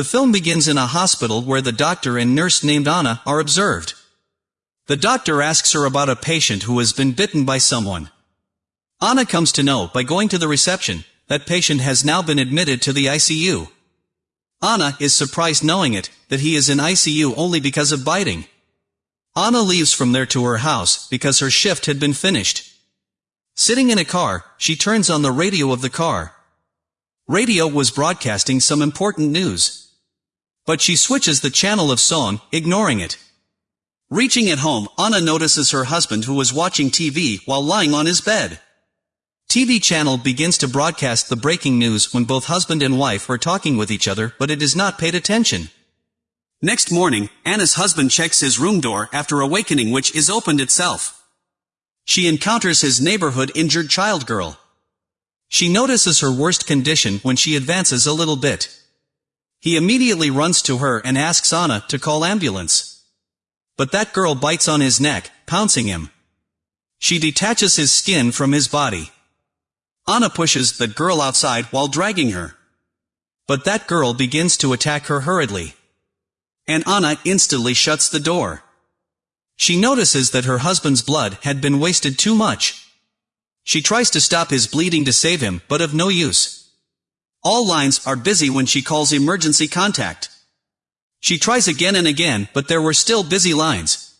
The film begins in a hospital where the doctor and nurse named Anna are observed. The doctor asks her about a patient who has been bitten by someone. Anna comes to know, by going to the reception, that patient has now been admitted to the ICU. Anna is surprised knowing it, that he is in ICU only because of biting. Anna leaves from there to her house, because her shift had been finished. Sitting in a car, she turns on the radio of the car. Radio was broadcasting some important news. But she switches the channel of song, ignoring it. Reaching at home, Anna notices her husband who was watching TV while lying on his bed. TV channel begins to broadcast the breaking news when both husband and wife are talking with each other but it is not paid attention. Next morning, Anna's husband checks his room door after awakening which is opened itself. She encounters his neighborhood injured child girl. She notices her worst condition when she advances a little bit. He immediately runs to her and asks Anna to call ambulance. But that girl bites on his neck, pouncing him. She detaches his skin from his body. Anna pushes the girl outside while dragging her. But that girl begins to attack her hurriedly. And Anna instantly shuts the door. She notices that her husband's blood had been wasted too much. She tries to stop his bleeding to save him, but of no use. All lines are busy when she calls emergency contact. She tries again and again, but there were still busy lines.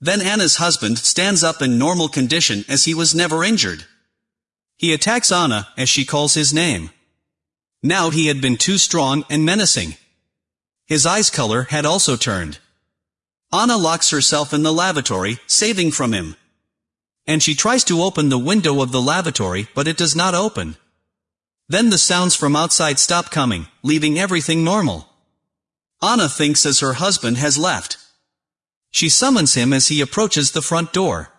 Then Anna's husband stands up in normal condition as he was never injured. He attacks Anna, as she calls his name. Now he had been too strong and menacing. His eyes color had also turned. Anna locks herself in the lavatory, saving from him. And she tries to open the window of the lavatory, but it does not open. Then the sounds from outside stop coming, leaving everything normal. Anna thinks as her husband has left. She summons him as he approaches the front door.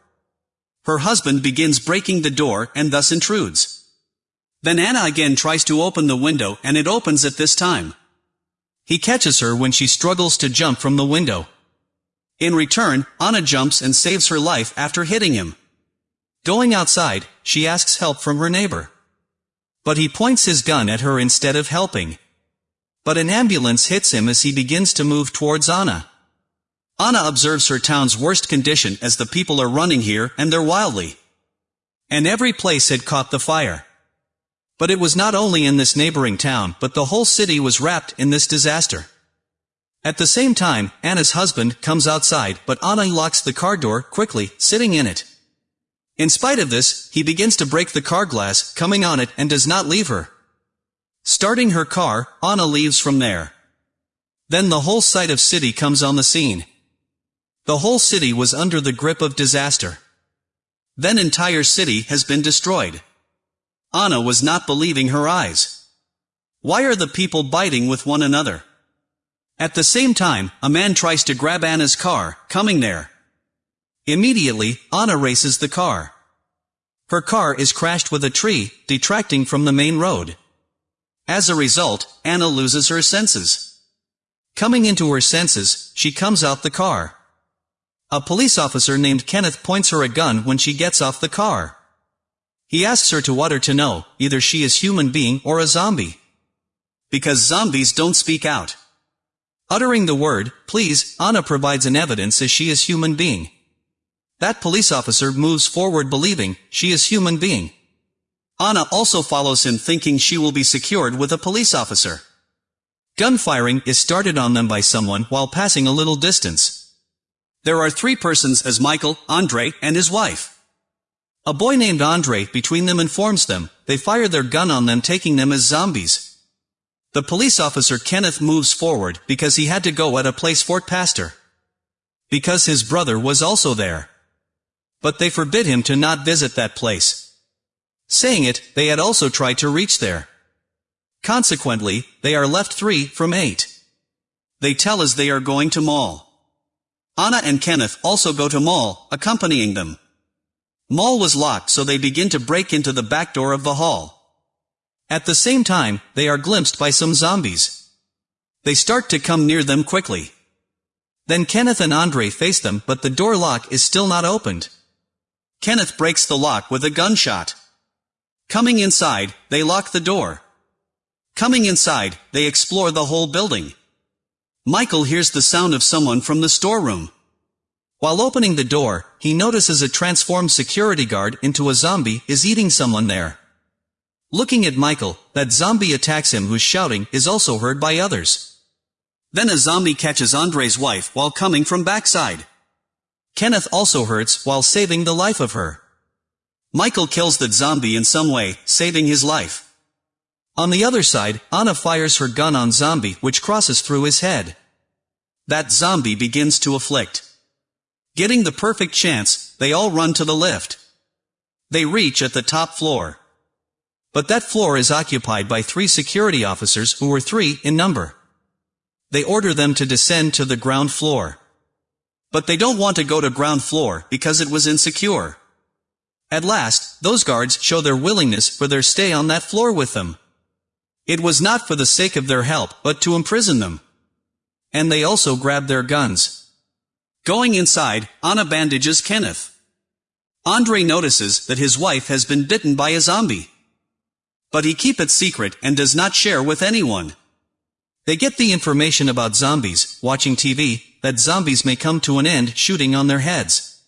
Her husband begins breaking the door and thus intrudes. Then Anna again tries to open the window and it opens at this time. He catches her when she struggles to jump from the window. In return, Anna jumps and saves her life after hitting him. Going outside, she asks help from her neighbor. But he points his gun at her instead of helping. But an ambulance hits him as he begins to move towards Anna. Anna observes her town's worst condition as the people are running here and they're wildly. And every place had caught the fire. But it was not only in this neighboring town, but the whole city was wrapped in this disaster. At the same time, Anna's husband comes outside, but Anna locks the car door quickly, sitting in it. In spite of this, he begins to break the car glass, coming on it, and does not leave her. Starting her car, Anna leaves from there. Then the whole site of city comes on the scene. The whole city was under the grip of disaster. Then entire city has been destroyed. Anna was not believing her eyes. Why are the people biting with one another? At the same time, a man tries to grab Anna's car, coming there. Immediately, Anna races the car. Her car is crashed with a tree, detracting from the main road. As a result, Anna loses her senses. Coming into her senses, she comes out the car. A police officer named Kenneth points her a gun when she gets off the car. He asks her to utter to know, either she is human being or a zombie. Because zombies don't speak out. Uttering the word, please, Anna provides an evidence as she is human being. That police officer moves forward believing, she is human being. Anna also follows him thinking she will be secured with a police officer. Gunfiring is started on them by someone while passing a little distance. There are three persons as Michael, Andre, and his wife. A boy named Andre between them informs them, they fire their gun on them taking them as zombies. The police officer Kenneth moves forward because he had to go at a place Fort Pastor. Because his brother was also there. But they forbid him to not visit that place. Saying it, they had also tried to reach there. Consequently, they are left three from eight. They tell us they are going to mall. Anna and Kenneth also go to mall, accompanying them. Mall was locked so they begin to break into the back door of the hall. At the same time, they are glimpsed by some zombies. They start to come near them quickly. Then Kenneth and Andre face them but the door lock is still not opened. Kenneth breaks the lock with a gunshot. Coming inside, they lock the door. Coming inside, they explore the whole building. Michael hears the sound of someone from the storeroom. While opening the door, he notices a transformed security guard into a zombie is eating someone there. Looking at Michael, that zombie attacks him who's shouting is also heard by others. Then a zombie catches Andre's wife while coming from backside. Kenneth also hurts while saving the life of her. Michael kills the zombie in some way, saving his life. On the other side, Anna fires her gun on zombie which crosses through his head. That zombie begins to afflict. Getting the perfect chance, they all run to the lift. They reach at the top floor. But that floor is occupied by three security officers who were three in number. They order them to descend to the ground floor. But they don't want to go to ground floor because it was insecure. At last, those guards show their willingness for their stay on that floor with them. It was not for the sake of their help, but to imprison them. And they also grab their guns. Going inside, Anna bandages Kenneth. Andre notices that his wife has been bitten by a zombie. But he keep it secret and does not share with anyone. They get the information about zombies, watching TV, that zombies may come to an end shooting on their heads.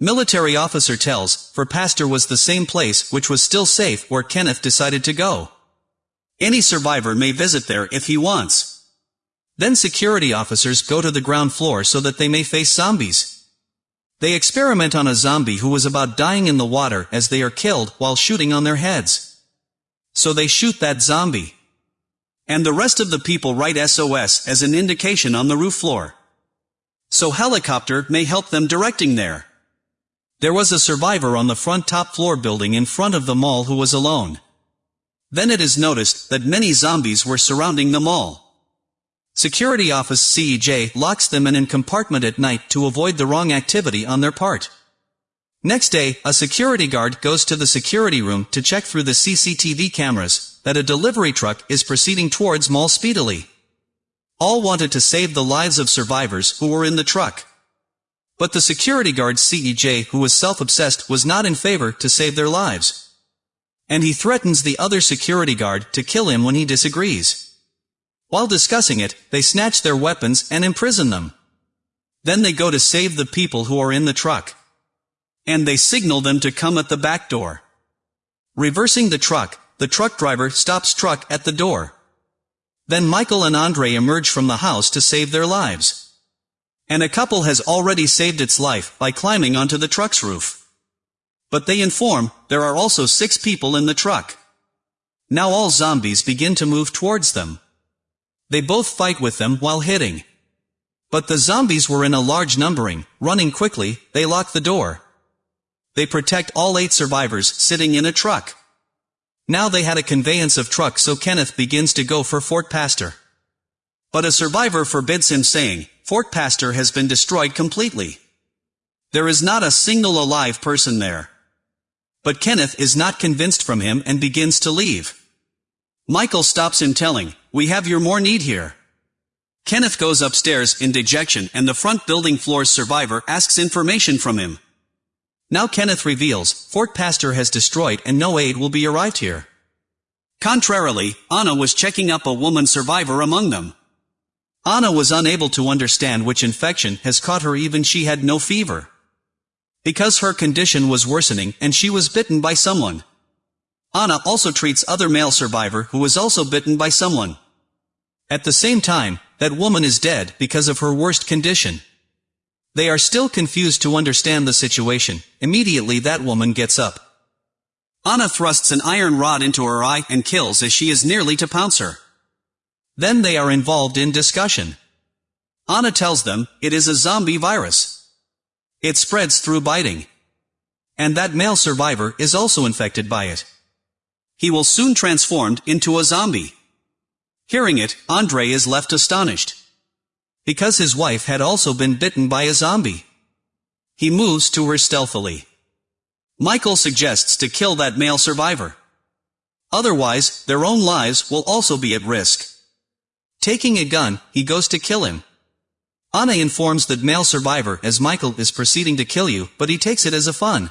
Military officer tells, Fort Pastor was the same place which was still safe where Kenneth decided to go. Any survivor may visit there if he wants. Then security officers go to the ground floor so that they may face zombies. They experiment on a zombie who was about dying in the water as they are killed while shooting on their heads. So they shoot that zombie. And the rest of the people write SOS as an indication on the roof floor. So helicopter may help them directing there. There was a survivor on the front top floor building in front of the mall who was alone. Then it is noticed that many zombies were surrounding the mall. Security Office CJ locks them in a compartment at night to avoid the wrong activity on their part. Next day, a security guard goes to the security room to check through the CCTV cameras that a delivery truck is proceeding towards mall speedily. All wanted to save the lives of survivors who were in the truck. But the security guard CJ who was self-obsessed was not in favor to save their lives. And he threatens the other security guard to kill him when he disagrees. While discussing it, they snatch their weapons and imprison them. Then they go to save the people who are in the truck and they signal them to come at the back door. Reversing the truck, the truck driver stops truck at the door. Then Michael and Andre emerge from the house to save their lives. And a couple has already saved its life by climbing onto the truck's roof. But they inform, there are also six people in the truck. Now all zombies begin to move towards them. They both fight with them while hitting. But the zombies were in a large numbering, running quickly, they lock the door. They protect all eight survivors sitting in a truck. Now they had a conveyance of truck so Kenneth begins to go for Fort Pastor. But a survivor forbids him saying, Fort Pastor has been destroyed completely. There is not a single alive person there. But Kenneth is not convinced from him and begins to leave. Michael stops him telling, we have your more need here. Kenneth goes upstairs in dejection and the front building floor's survivor asks information from him. Now Kenneth reveals, Fort Pastor has destroyed and no aid will be arrived here. Contrarily, Anna was checking up a woman survivor among them. Anna was unable to understand which infection has caught her even she had no fever. Because her condition was worsening and she was bitten by someone. Anna also treats other male survivor who was also bitten by someone. At the same time, that woman is dead because of her worst condition. They are still confused to understand the situation. Immediately that woman gets up. Anna thrusts an iron rod into her eye and kills as she is nearly to pounce her. Then they are involved in discussion. Anna tells them, it is a zombie virus. It spreads through biting. And that male survivor is also infected by it. He will soon transformed into a zombie. Hearing it, Andre is left astonished because his wife had also been bitten by a zombie. He moves to her stealthily. Michael suggests to kill that male survivor. Otherwise, their own lives will also be at risk. Taking a gun, he goes to kill him. Anna informs the male survivor as Michael is proceeding to kill you, but he takes it as a fun.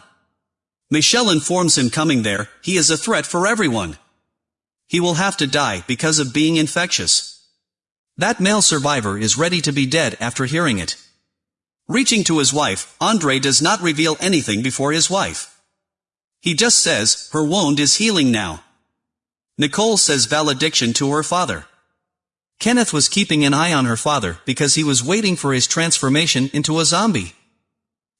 Michelle informs him coming there, he is a threat for everyone. He will have to die because of being infectious. That male survivor is ready to be dead after hearing it. Reaching to his wife, Andre does not reveal anything before his wife. He just says, her wound is healing now. Nicole says valediction to her father. Kenneth was keeping an eye on her father because he was waiting for his transformation into a zombie.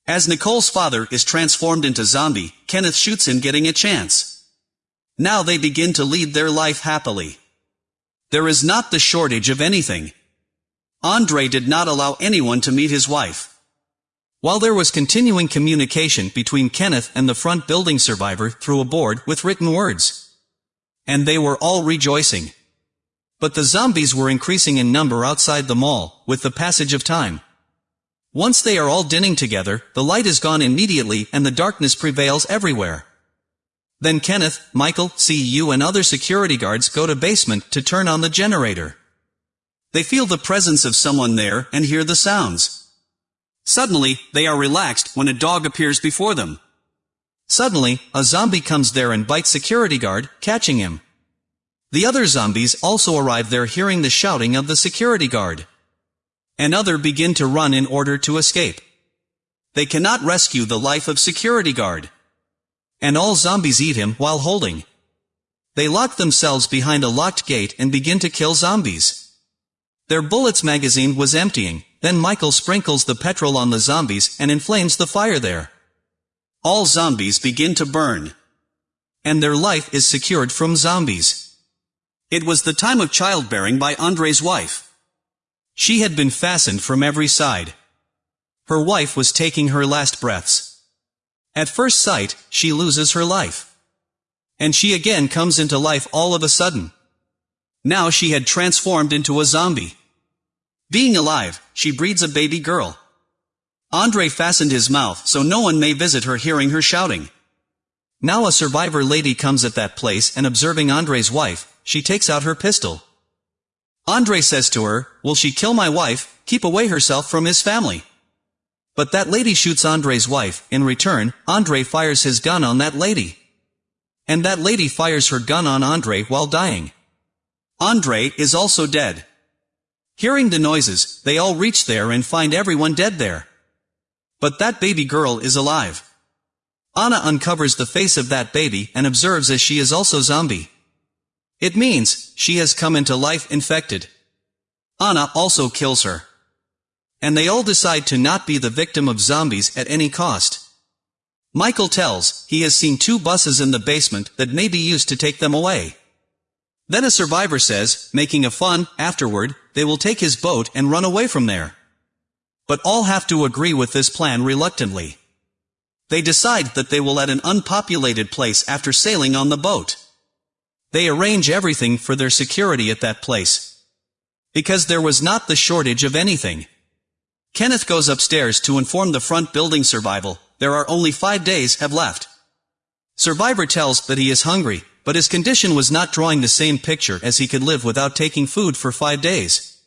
As Nicole's father is transformed into zombie, Kenneth shoots him getting a chance. Now they begin to lead their life happily. There is not the shortage of anything. Andre did not allow anyone to meet his wife. While there was continuing communication between Kenneth and the front building survivor through a board with written words. And they were all rejoicing. But the zombies were increasing in number outside the mall, with the passage of time. Once they are all dinning together, the light is gone immediately and the darkness prevails everywhere. Then Kenneth, Michael, CU and other security guards go to basement to turn on the generator. They feel the presence of someone there and hear the sounds. Suddenly, they are relaxed when a dog appears before them. Suddenly, a zombie comes there and bites security guard, catching him. The other zombies also arrive there hearing the shouting of the security guard. And other begin to run in order to escape. They cannot rescue the life of security guard. And all zombies eat him while holding. They lock themselves behind a locked gate and begin to kill zombies. Their bullets magazine was emptying, then Michael sprinkles the petrol on the zombies and inflames the fire there. All zombies begin to burn. And their life is secured from zombies. It was the time of childbearing by Andre's wife. She had been fastened from every side. Her wife was taking her last breaths. At first sight, she loses her life. And she again comes into life all of a sudden. Now she had transformed into a zombie. Being alive, she breeds a baby girl. Andre fastened his mouth so no one may visit her hearing her shouting. Now a survivor lady comes at that place and observing Andre's wife, she takes out her pistol. Andre says to her, will she kill my wife, keep away herself from his family? But that lady shoots Andre's wife, in return, Andre fires his gun on that lady. And that lady fires her gun on Andre while dying. Andre is also dead. Hearing the noises, they all reach there and find everyone dead there. But that baby girl is alive. Anna uncovers the face of that baby and observes as she is also zombie. It means, she has come into life infected. Anna also kills her. And they all decide to not be the victim of zombies at any cost. Michael tells, he has seen two buses in the basement that may be used to take them away. Then a survivor says, making a fun, afterward, they will take his boat and run away from there. But all have to agree with this plan reluctantly. They decide that they will at an unpopulated place after sailing on the boat. They arrange everything for their security at that place. Because there was not the shortage of anything. Kenneth goes upstairs to inform the front building survival, there are only five days have left. Survivor tells that he is hungry, but his condition was not drawing the same picture as he could live without taking food for five days.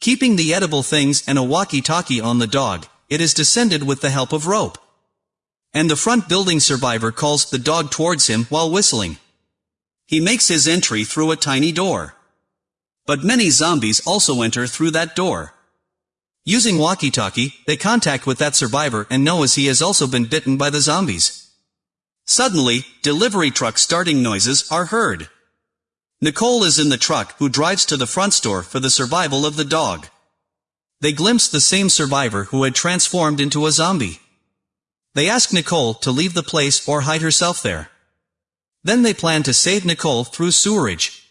Keeping the edible things and a walkie-talkie on the dog, it is descended with the help of rope. And the front building survivor calls the dog towards him while whistling. He makes his entry through a tiny door. But many zombies also enter through that door. Using walkie-talkie, they contact with that survivor and know as he has also been bitten by the zombies. Suddenly, delivery truck starting noises are heard. Nicole is in the truck who drives to the front store for the survival of the dog. They glimpse the same survivor who had transformed into a zombie. They ask Nicole to leave the place or hide herself there. Then they plan to save Nicole through sewerage.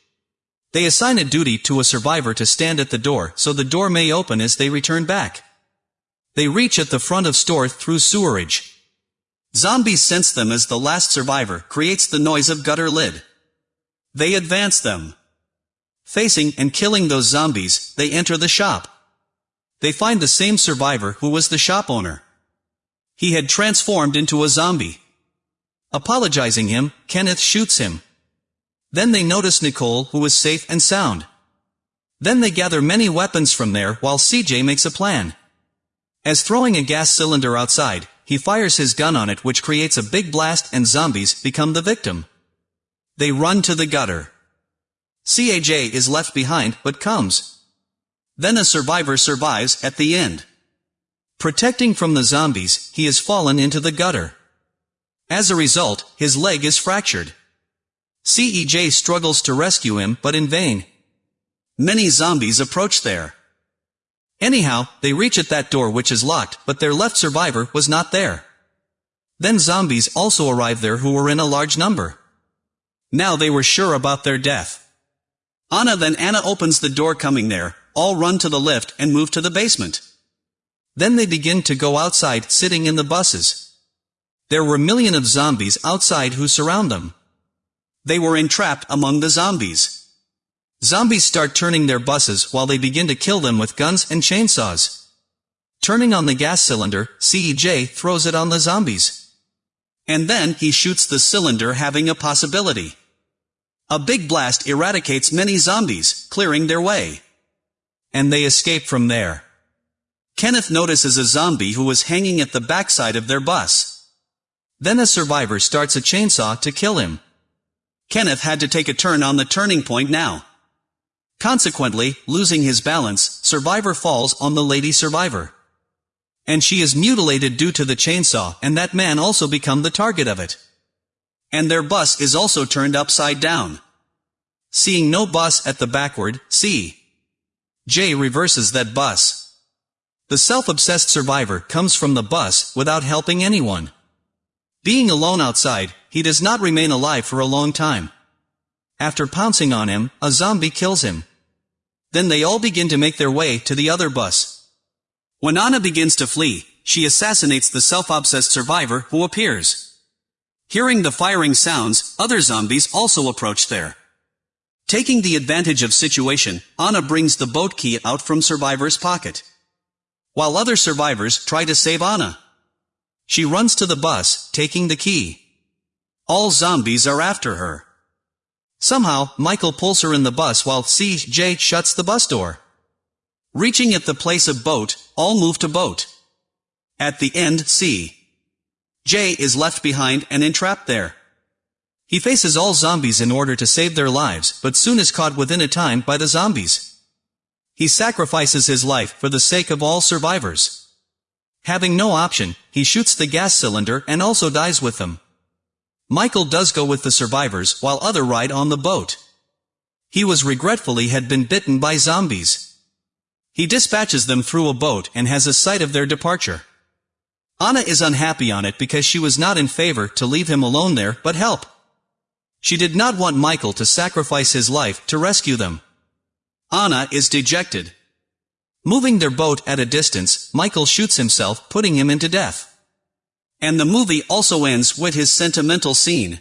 They assign a duty to a survivor to stand at the door so the door may open as they return back. They reach at the front of store through sewerage. Zombies sense them as the last survivor creates the noise of gutter lid. They advance them. Facing and killing those zombies, they enter the shop. They find the same survivor who was the shop owner. He had transformed into a zombie. Apologizing him, Kenneth shoots him. Then they notice Nicole who is safe and sound. Then they gather many weapons from there while CJ makes a plan. As throwing a gas cylinder outside, he fires his gun on it which creates a big blast and zombies become the victim. They run to the gutter. CJ is left behind but comes. Then a survivor survives at the end. Protecting from the zombies, he has fallen into the gutter. As a result, his leg is fractured. CJ struggles to rescue him but in vain. Many zombies approach there. Anyhow, they reach at that door which is locked, but their left survivor was not there. Then zombies also arrive there who were in a large number. Now they were sure about their death. Anna then Anna opens the door coming there, all run to the lift and move to the basement. Then they begin to go outside sitting in the buses. There were million of zombies outside who surround them. They were entrapped among the zombies. Zombies start turning their buses while they begin to kill them with guns and chainsaws. Turning on the gas cylinder, CJ throws it on the zombies. And then he shoots the cylinder having a possibility. A big blast eradicates many zombies, clearing their way. And they escape from there. Kenneth notices a zombie who was hanging at the backside of their bus. Then a survivor starts a chainsaw to kill him. Kenneth had to take a turn on the turning point now. Consequently, losing his balance, survivor falls on the lady survivor. And she is mutilated due to the chainsaw and that man also become the target of it. And their bus is also turned upside down. Seeing no bus at the backward, C. J reverses that bus. The self-obsessed survivor comes from the bus without helping anyone. Being alone outside, he does not remain alive for a long time. After pouncing on him, a zombie kills him. Then they all begin to make their way to the other bus. When Anna begins to flee, she assassinates the self-obsessed survivor who appears. Hearing the firing sounds, other zombies also approach there. Taking the advantage of situation, Anna brings the boat key out from survivor's pocket. While other survivors try to save Anna. She runs to the bus, taking the key. All zombies are after her. Somehow, Michael pulls her in the bus while CJ shuts the bus door. Reaching at the place of boat, all move to boat. At the end, C. J is left behind and entrapped there. He faces all zombies in order to save their lives, but soon is caught within a time by the zombies. He sacrifices his life for the sake of all survivors. Having no option, he shoots the gas cylinder and also dies with them. Michael does go with the survivors while other ride on the boat. He was regretfully had been bitten by zombies. He dispatches them through a boat and has a sight of their departure. Anna is unhappy on it because she was not in favor to leave him alone there but help. She did not want Michael to sacrifice his life to rescue them. Anna is dejected. Moving their boat at a distance, Michael shoots himself, putting him into death. And the movie also ends with his sentimental scene.